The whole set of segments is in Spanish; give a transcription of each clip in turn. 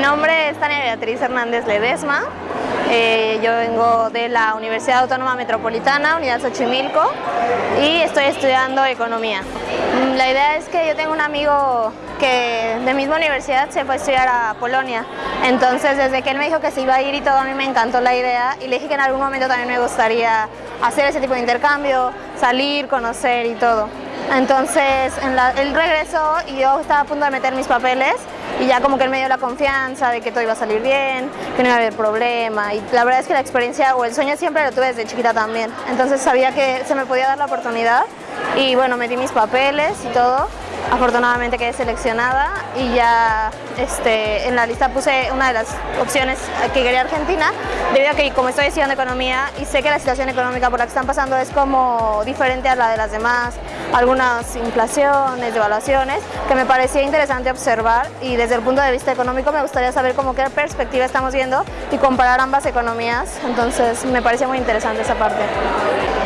nombre es Tania Beatriz Hernández Ledesma. Eh, yo vengo de la Universidad Autónoma Metropolitana, Unidad Xochimilco, y estoy estudiando Economía. Mm, la idea es que yo tengo un amigo que de misma universidad se fue a estudiar a Polonia. Entonces, desde que él me dijo que se iba a ir y todo, a mí me encantó la idea y le dije que en algún momento también me gustaría hacer ese tipo de intercambio, salir, conocer y todo. Entonces, en él regresó y yo estaba a punto de meter mis papeles y ya como que él me dio la confianza de que todo iba a salir bien, que no iba a haber problema. Y la verdad es que la experiencia o el sueño siempre lo tuve desde chiquita también, entonces sabía que se me podía dar la oportunidad. Y bueno, metí mis papeles y todo. Afortunadamente quedé seleccionada y ya este, en la lista puse una de las opciones que quería Argentina, debido a que como estoy estudiando economía y sé que la situación económica por la que están pasando es como diferente a la de las demás, algunas inflaciones, devaluaciones, que me parecía interesante observar y desde el punto de vista económico me gustaría saber cómo qué perspectiva estamos viendo y comparar ambas economías, entonces me parecía muy interesante esa parte.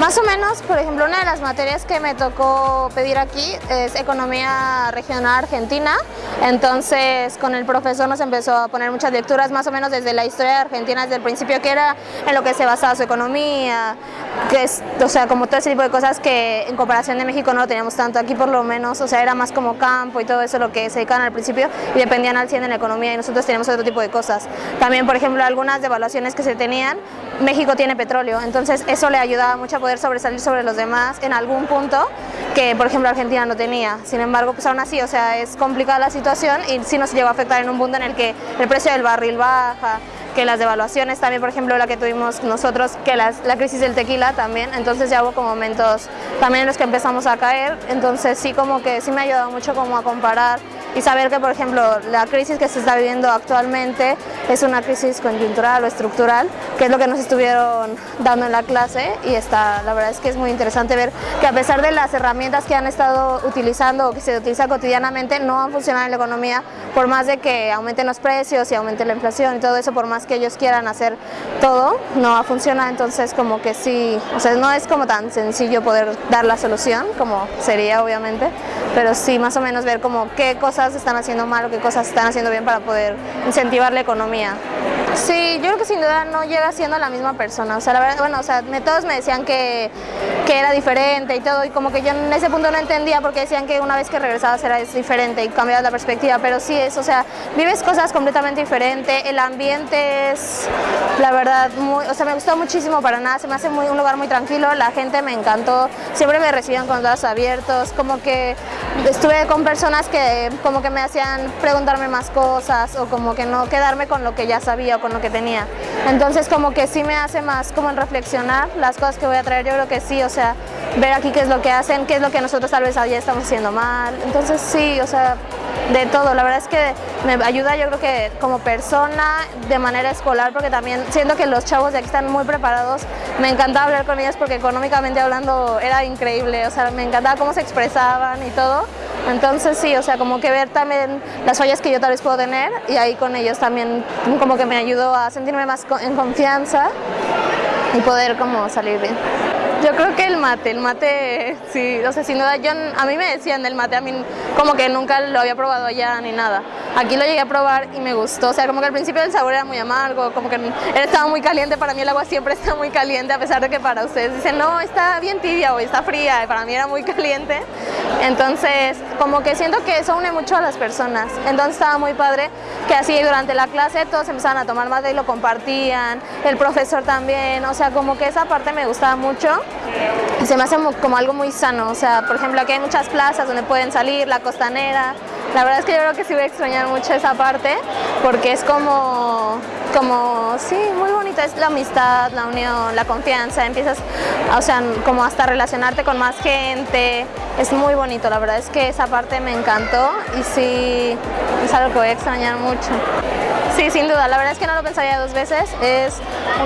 Más o menos, por ejemplo, una de las materias que me tocó pedir aquí es Economía Regional Argentina, entonces con el profesor nos empezó a poner muchas lecturas más o menos desde la historia de Argentina, desde el principio que era en lo que se basaba su economía, que es, o sea, como todo ese tipo de cosas que en comparación de México no lo teníamos tanto, aquí por lo menos, o sea, era más como campo y todo eso lo que se dedicaban al principio y dependían al 100 en la economía y nosotros teníamos otro tipo de cosas. También, por ejemplo, algunas devaluaciones que se tenían, México tiene petróleo, entonces eso le ayudaba mucho a poder sobresalir sobre los demás en algún punto que por ejemplo Argentina no tenía. Sin embargo, pues aún así, o sea, es complicada la situación y sí nos llegó a afectar en un punto en el que el precio del barril baja, que las devaluaciones también, por ejemplo, la que tuvimos nosotros, que la crisis del tequila también, entonces ya hubo momentos también en los que empezamos a caer, entonces sí como que sí me ha ayudado mucho como a comparar y saber que, por ejemplo, la crisis que se está viviendo actualmente es una crisis coyuntural o estructural, que es lo que nos estuvieron dando en la clase y está, la verdad es que es muy interesante ver que a pesar de las herramientas que han estado utilizando o que se utilizan cotidianamente, no han funcionado en la economía, por más de que aumenten los precios y aumente la inflación y todo eso, por más que ellos quieran hacer todo, no va a funcionar, entonces como que sí, o sea, no es como tan sencillo poder dar la solución, como sería obviamente, pero sí más o menos ver como qué cosas están haciendo mal o qué cosas están haciendo bien para poder incentivar la economía. Sí, yo creo que sin duda no llega siendo la misma persona, o sea, la verdad, bueno, o sea, todos me decían que, que era diferente y todo, y como que yo en ese punto no entendía porque decían que una vez que regresabas era diferente y cambiabas la perspectiva, pero sí es, o sea, vives cosas completamente diferentes, el ambiente es, la verdad, muy, o sea, me gustó muchísimo para nada, se me hace muy, un lugar muy tranquilo, la gente me encantó, siempre me recibían con los brazos abiertos, como que estuve con personas que como que me hacían preguntarme más cosas o como que no quedarme con lo que ya sabía o con lo que tenía. Entonces como que sí me hace más como en reflexionar las cosas que voy a traer, yo creo que sí, o sea, ver aquí qué es lo que hacen, qué es lo que nosotros tal vez ya estamos haciendo mal. Entonces sí, o sea, de todo. La verdad es que me ayuda yo creo que como persona, de manera escolar, porque también siento que los chavos de aquí están muy preparados. Me encantaba hablar con ellos porque económicamente hablando era increíble, o sea, me encantaba cómo se expresaban y todo. Entonces sí, o sea, como que ver también las fallas que yo tal vez puedo tener y ahí con ellos también como que me ayudó a sentirme más en confianza y poder como salir bien. Yo creo que el mate, el mate, sí, o sea, sin duda, yo, a mí me decían del mate, a mí como que nunca lo había probado allá ni nada. Aquí lo llegué a probar y me gustó, o sea, como que al principio el sabor era muy amargo, como que estaba muy caliente, para mí el agua siempre está muy caliente, a pesar de que para ustedes dicen, no, está bien tibia o está fría, para mí era muy caliente. Entonces, como que siento que eso une mucho a las personas, entonces estaba muy padre que así durante la clase todos empezaban a tomar mate y lo compartían, el profesor también, o sea, como que esa parte me gustaba mucho. Se me hace como algo muy sano, o sea, por ejemplo aquí hay muchas plazas donde pueden salir, la costanera, la verdad es que yo creo que sí voy a extrañar mucho esa parte porque es como, como, sí, muy bonita, es la amistad, la unión, la confianza, empiezas, o sea, como hasta relacionarte con más gente, es muy bonito, la verdad es que esa parte me encantó y sí, es algo que voy a extrañar mucho. Sí, sin duda, la verdad es que no lo pensaría dos veces, es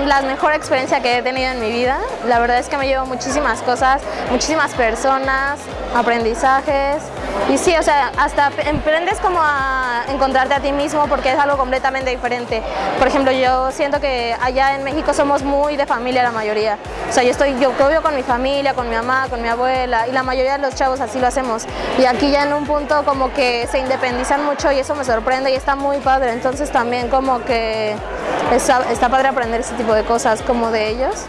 la mejor experiencia que he tenido en mi vida, la verdad es que me llevo muchísimas cosas, muchísimas personas, aprendizajes, y sí, o sea, hasta emprendes como a encontrarte a ti mismo porque es algo completamente diferente. Por ejemplo, yo siento que allá en México somos muy de familia la mayoría. O sea, yo estoy, yo vivo con mi familia, con mi mamá, con mi abuela y la mayoría de los chavos así lo hacemos. Y aquí ya en un punto como que se independizan mucho y eso me sorprende y está muy padre. Entonces también como que está, está padre aprender ese tipo de cosas como de ellos.